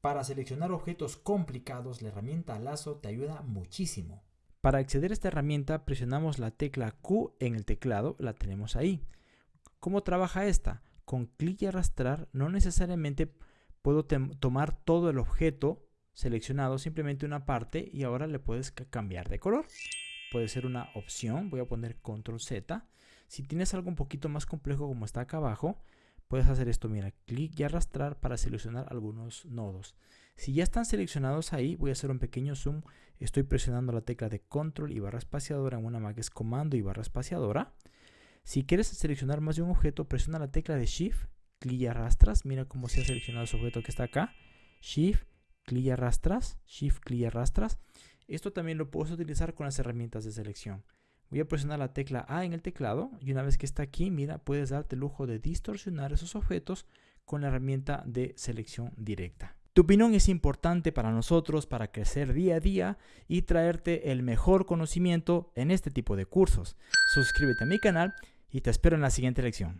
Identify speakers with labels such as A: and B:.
A: Para seleccionar objetos complicados, la herramienta lazo te ayuda muchísimo. Para acceder a esta herramienta presionamos la tecla Q en el teclado, la tenemos ahí. ¿Cómo trabaja esta? Con clic y arrastrar no necesariamente puedo tomar todo el objeto seleccionado, simplemente una parte y ahora le puedes cambiar de color. Puede ser una opción, voy a poner control Z. Si tienes algo un poquito más complejo como está acá abajo, puedes hacer esto, mira, clic y arrastrar para seleccionar algunos nodos. Si ya están seleccionados ahí, voy a hacer un pequeño zoom. Estoy presionando la tecla de control y barra espaciadora en una Mac es comando y barra espaciadora. Si quieres seleccionar más de un objeto, presiona la tecla de Shift, clic y arrastras. Mira cómo se ha seleccionado ese objeto que está acá. Shift, clic y arrastras. Shift, clic y arrastras. Esto también lo puedes utilizar con las herramientas de selección. Voy a presionar la tecla A en el teclado y una vez que está aquí, mira, puedes darte el lujo de distorsionar esos objetos con la herramienta de selección directa. Tu opinión es importante para nosotros para crecer día a día y traerte el mejor conocimiento en este tipo de cursos. Suscríbete a mi canal y te espero en la siguiente lección.